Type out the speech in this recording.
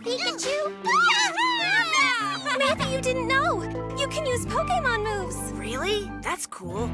Pikachu? Maybe you didn't know. You can use Pokemon moves. Really? That's cool.